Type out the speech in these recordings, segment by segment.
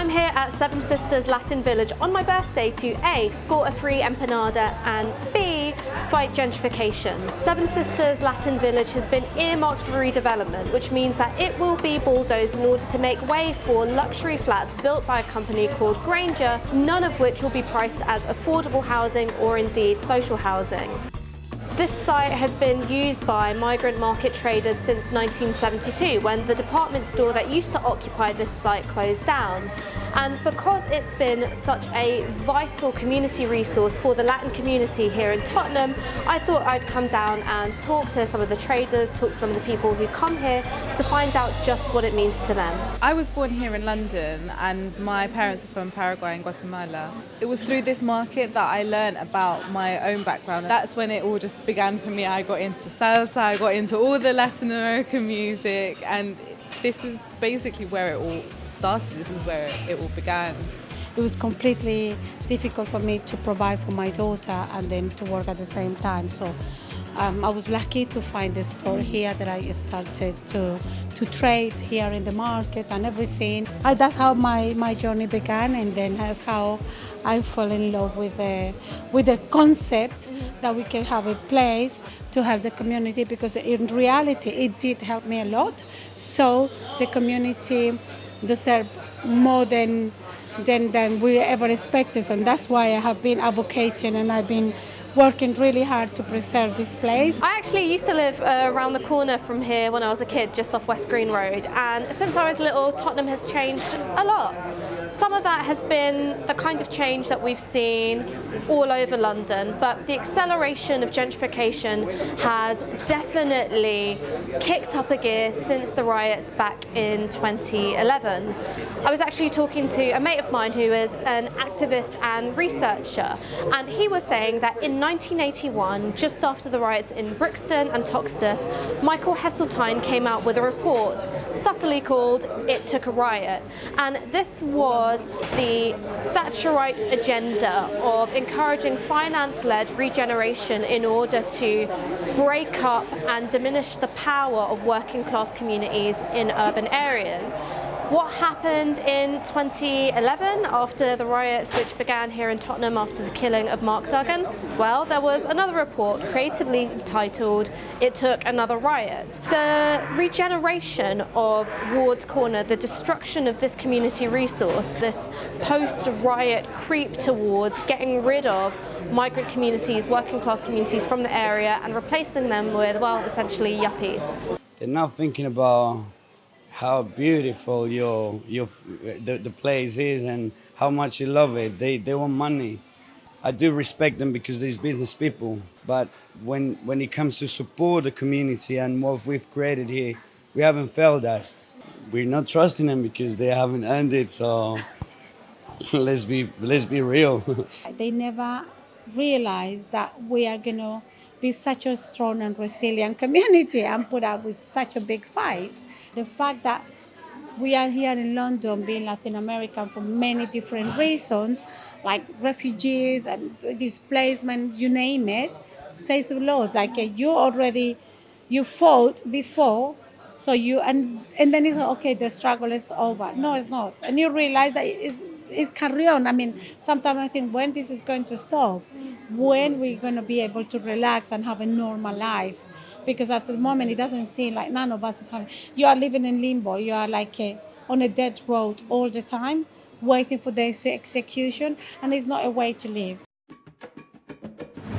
I'm here at Seven Sisters Latin Village on my birthday to A. Score a free empanada and B. Fight gentrification. Seven Sisters Latin Village has been earmarked for redevelopment which means that it will be bulldozed in order to make way for luxury flats built by a company called Grainger, none of which will be priced as affordable housing or indeed social housing. This site has been used by migrant market traders since 1972 when the department store that used to occupy this site closed down. And because it's been such a vital community resource for the Latin community here in Tottenham, I thought I'd come down and talk to some of the traders, talk to some of the people who come here to find out just what it means to them. I was born here in London and my parents are from Paraguay and Guatemala. It was through this market that I learned about my own background. That's when it all just began for me. I got into salsa, I got into all the Latin American music and this is basically where it all started, this is where it all began. It was completely difficult for me to provide for my daughter and then to work at the same time. So um, I was lucky to find the store here that I started to, to trade here in the market and everything. I, that's how my, my journey began and then that's how I fell in love with the, with the concept that we can have a place to help the community because in reality it did help me a lot. So the community deserve more than, than, than we ever expected. And that's why I have been advocating and I've been working really hard to preserve this place. I actually used to live uh, around the corner from here when I was a kid, just off West Green Road, and since I was little, Tottenham has changed a lot. Some of that has been the kind of change that we've seen all over London, but the acceleration of gentrification has definitely kicked up a gear since the riots back in 2011. I was actually talking to a mate of mine who is an activist and researcher, and he was saying that in 1981, just after the riots in Brixton and Toxteth, Michael Heseltine came out with a report subtly called It Took a Riot. And this was the Thatcherite agenda of encouraging finance-led regeneration in order to break up and diminish the power of working class communities in urban areas. What happened in 2011 after the riots which began here in Tottenham after the killing of Mark Duggan? Well, there was another report creatively titled It Took Another Riot. The regeneration of Ward's Corner, the destruction of this community resource, this post-riot creep towards getting rid of migrant communities, working class communities from the area and replacing them with, well, essentially yuppies. They're now thinking about how beautiful your your the, the place is and how much you love it. They they want money. I do respect them because these business people. But when when it comes to support the community and what we've created here, we haven't felt that. We're not trusting them because they haven't earned it. So let's be let's be real. they never realized that we are gonna be such a strong and resilient community and put up with such a big fight. The fact that we are here in London being Latin American for many different reasons, like refugees and displacement, you name it, says a lot. Like uh, you already, you fought before, so you, and, and then it's okay, the struggle is over. No, it's not. And you realize that it's, it's carry on. I mean, sometimes I think when this is going to stop, when we're going to be able to relax and have a normal life. Because at the moment, it doesn't seem like none of us is having, you are living in limbo. You are like a, on a dead road all the time, waiting for the execution, and it's not a way to live.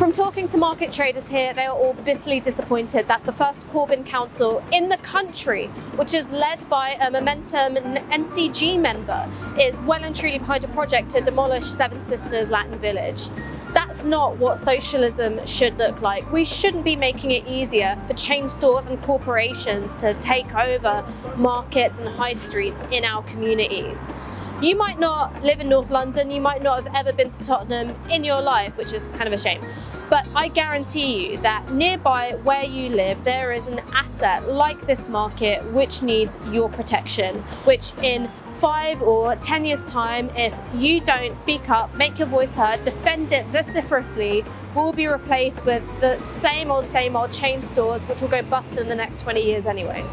From talking to market traders here, they are all bitterly disappointed that the first Corbyn Council in the country, which is led by a Momentum NCG member, is well and truly behind a project to demolish Seven Sisters Latin Village. That's not what socialism should look like. We shouldn't be making it easier for chain stores and corporations to take over markets and high streets in our communities. You might not live in North London, you might not have ever been to Tottenham in your life, which is kind of a shame. But I guarantee you that nearby where you live, there is an asset like this market which needs your protection, which in five or 10 years time, if you don't speak up, make your voice heard, defend it vociferously, will be replaced with the same old, same old chain stores, which will go bust in the next 20 years anyway.